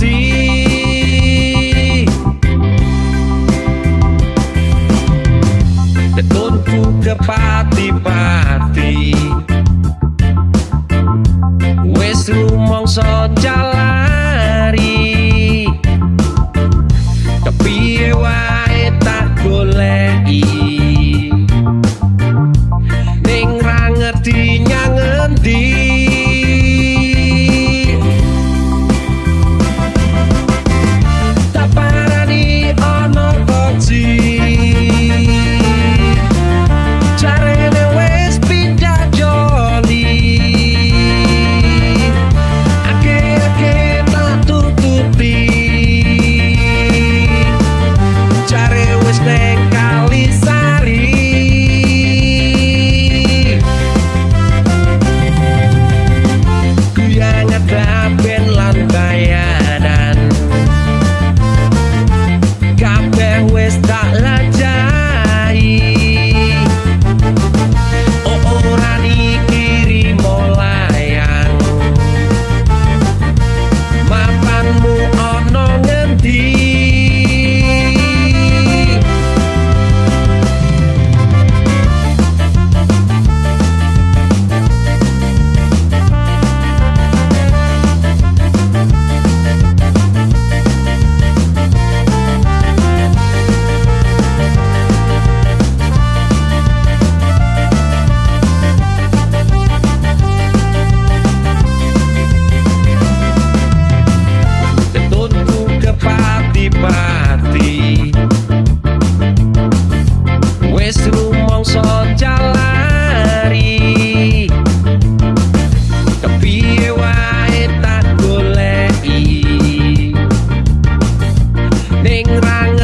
así. De tonto pati, pati. Wes rumong jalan.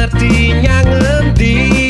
artinya ngendi?